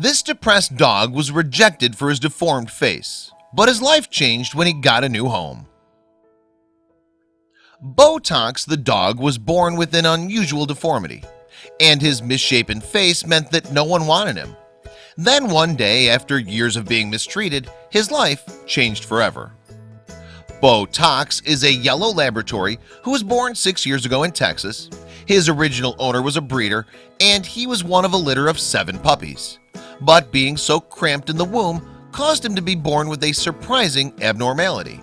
This depressed dog was rejected for his deformed face, but his life changed when he got a new home. Botox the dog was born with an unusual deformity, and his misshapen face meant that no one wanted him. Then one day, after years of being mistreated, his life changed forever. Botox is a yellow laboratory who was born six years ago in Texas. His original owner was a breeder, and he was one of a litter of seven puppies. But being so cramped in the womb caused him to be born with a surprising abnormality.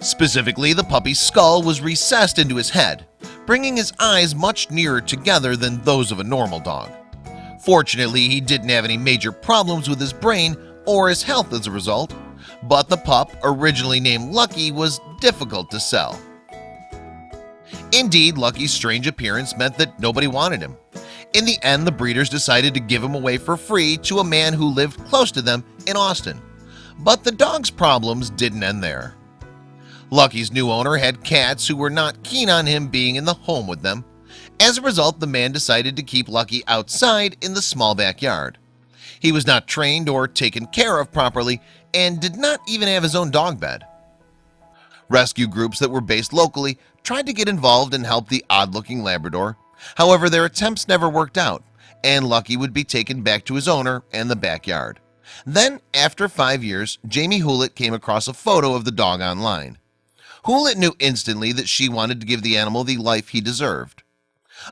Specifically, the puppy's skull was recessed into his head, bringing his eyes much nearer together than those of a normal dog. Fortunately, he didn't have any major problems with his brain or his health as a result, but the pup, originally named Lucky, was difficult to sell. Indeed, Lucky's strange appearance meant that nobody wanted him. In the end, the breeders decided to give him away for free to a man who lived close to them in Austin. But the dog's problems didn't end there. Lucky's new owner had cats who were not keen on him being in the home with them. As a result, the man decided to keep Lucky outside in the small backyard. He was not trained or taken care of properly and did not even have his own dog bed. Rescue groups that were based locally tried to get involved and help the odd-looking Labrador. However, their attempts never worked out, and Lucky would be taken back to his owner and the backyard. Then, after five years, Jamie Hewlett came across a photo of the dog online. Hewlett knew instantly that she wanted to give the animal the life he deserved.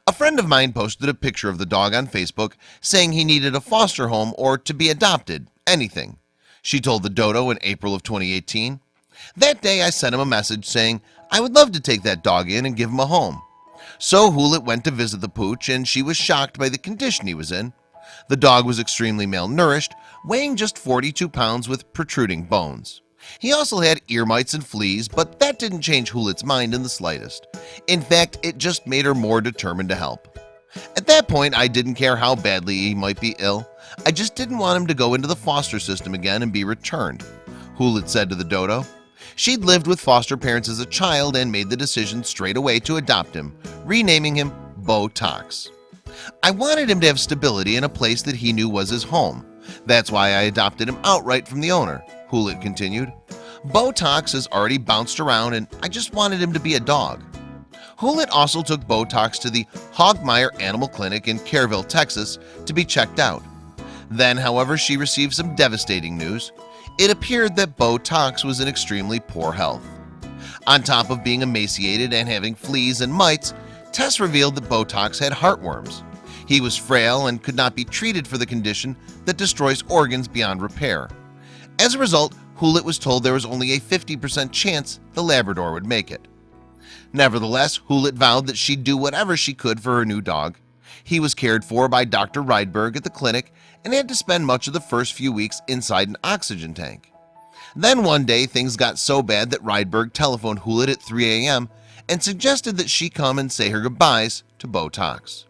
A friend of mine posted a picture of the dog on Facebook saying he needed a foster home or to be adopted, anything. She told the Dodo in April of 2018 that day I sent him a message saying I would love to take that dog in and give him a home So Hewlett went to visit the pooch and she was shocked by the condition he was in. The dog was extremely malnourished weighing just 42 pounds with protruding bones. He also had ear mites and fleas, but that didn't change Hewlett's mind in the slightest. In fact, it just made her more determined to help. At that point I didn't care how badly he might be ill. I just didn't want him to go into the foster system again and be returned. Hewlett said to the dodo She'd lived with foster parents as a child and made the decision straight away to adopt him renaming him Botox. I wanted him to have stability in a place that he knew was his home. That's why I adopted him outright from the owner Hewlett continued. Botox has already bounced around and I just wanted him to be a dog. Hewlett also took Botox to the Hoegemeyer Animal Clinic in Kerrville, Texas to be checked out. Then however she received some devastating news. It appeared that Botox was in extremely poor health. On top of being emaciated and having fleas and mites tests revealed that Botox had heartworms he was frail and could not be treated for the condition that destroys organs beyond repair as a result Hewlett was told there was only a 50% chance the Labrador would make it Nevertheless Hewlett vowed that she'd do whatever she could for her new dog he was cared for by Dr. Rydberg at the clinic and had to spend much of the first few weeks inside an oxygen tank. Then one day things got so bad that Rydberg telephoned Hewlett at 3 a.m. and suggested that she come and say her goodbyes to Botox.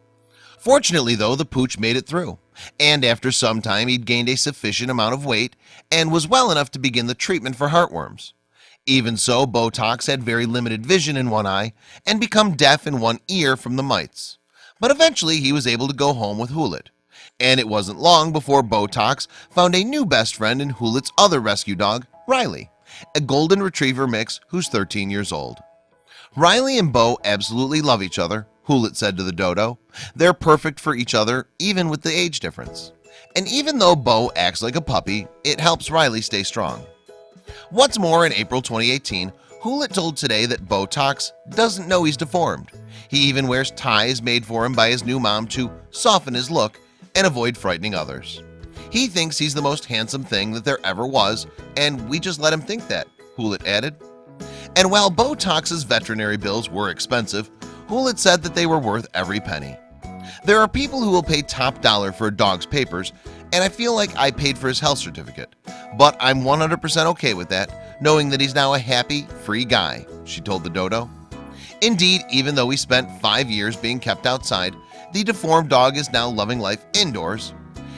Fortunately though the pooch made it through and after some time he'd gained a sufficient amount of weight and was well enough to begin the treatment for heartworms. Even so Botox had very limited vision in one eye and become deaf in one ear from the mites. But eventually he was able to go home with Hewlett. And it wasn't long before Botox found a new best friend in Hewlett's other rescue dog Riley a golden retriever mix who's 13 years old Riley and Bo absolutely love each other Hewlett said to the dodo. They're perfect for each other even with the age difference. And even though Bo acts like a puppy it helps Riley stay strong. What's more in April 2018 Hewlett told today that Botox doesn't know he's deformed. He even wears ties made for him by his new mom to soften his look and avoid frightening others. He thinks he's the most handsome thing that there ever was and we just let him think that Hewlett added and while Botox's veterinary bills were expensive Hewlett said that they were worth every penny. There are people who will pay top dollar for a dog's papers and I feel like I paid for his health certificate. But I'm 100% okay with that knowing that he's now a happy free guy She told the dodo. Indeed, even though he spent five years being kept outside the deformed dog is now loving life indoors.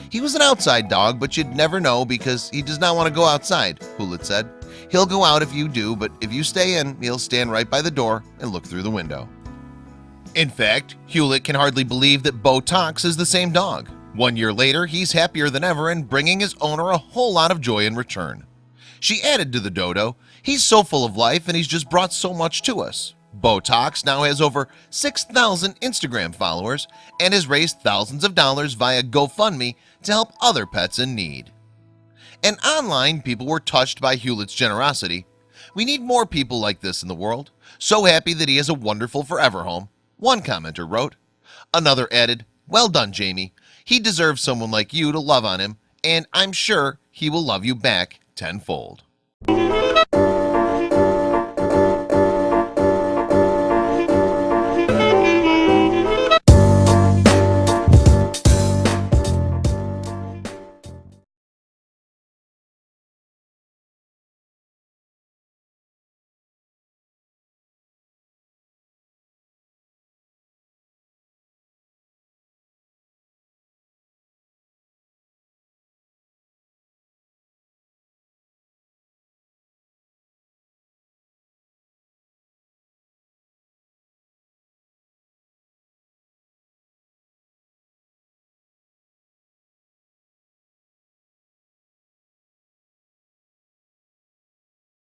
He was an outside dog, but you'd never know because he does not want to go outside Hewlett said He'll go out if you do but if you stay in he'll stand right by the door and look through the window in fact Hewlett can hardly believe that Botox is the same dog One year later, he's happier than ever and bringing his owner a whole lot of joy in return. She added to the dodo, he's so full of life and he's just brought so much to us. Botox now has over 6,000 Instagram followers and has raised thousands of dollars via GoFundMe to help other pets in need. And online people were touched by Hewlett's generosity. We need more people like this in the world. So happy that he has a wonderful forever home. One commenter wrote. Another added, well done Jamie. He deserves someone like you to love on him and I'm sure he will love you back tenfold.